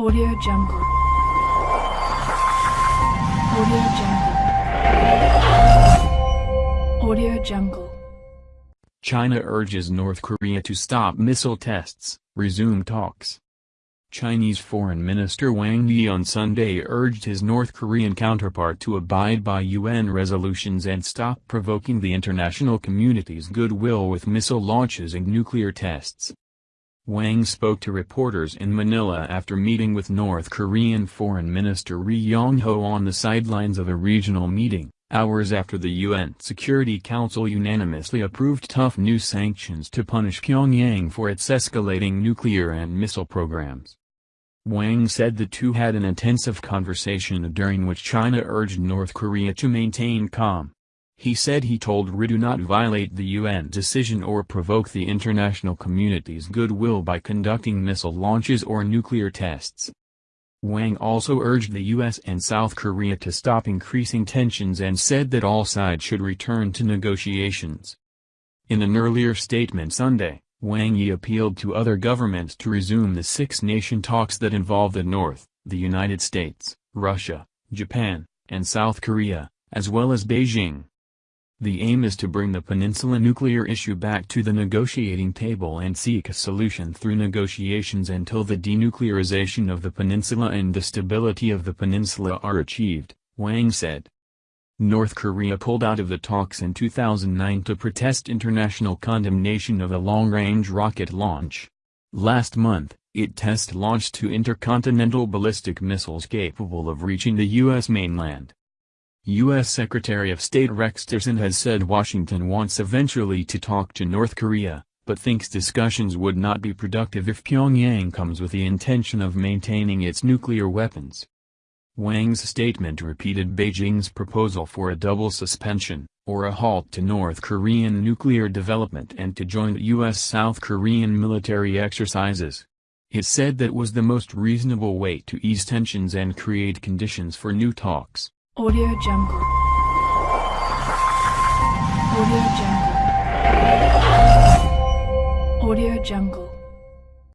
Audio Jungle. Audio Jungle. Audio Jungle. China urges North Korea to stop missile tests, resume talks. Chinese Foreign Minister Wang Yi on Sunday urged his North Korean counterpart to abide by UN resolutions and stop provoking the international community's goodwill with missile launches and nuclear tests. Wang spoke to reporters in Manila after meeting with North Korean Foreign Minister Ri Yong-ho on the sidelines of a regional meeting, hours after the UN Security Council unanimously approved tough new sanctions to punish Pyongyang for its escalating nuclear and missile programs. Wang said the two had an intensive conversation during which China urged North Korea to maintain calm. He said he told Ri do not violate the UN decision or provoke the international community's goodwill by conducting missile launches or nuclear tests. Wang also urged the US and South Korea to stop increasing tensions and said that all sides should return to negotiations. In an earlier statement Sunday, Wang Yi appealed to other governments to resume the six-nation talks that involve the North, the United States, Russia, Japan, and South Korea, as well as Beijing. The aim is to bring the peninsula nuclear issue back to the negotiating table and seek a solution through negotiations until the denuclearization of the peninsula and the stability of the peninsula are achieved, Wang said. North Korea pulled out of the talks in 2009 to protest international condemnation of a long-range rocket launch. Last month, it test-launched two intercontinental ballistic missiles capable of reaching the U.S. mainland. U.S. Secretary of State Rex Tillerson has said Washington wants eventually to talk to North Korea, but thinks discussions would not be productive if Pyongyang comes with the intention of maintaining its nuclear weapons. Wang's statement repeated Beijing's proposal for a double suspension, or a halt to North Korean nuclear development and to join U.S.-South Korean military exercises. It said that was the most reasonable way to ease tensions and create conditions for new talks. Audio Jungle. Audio Jungle. Audio Jungle.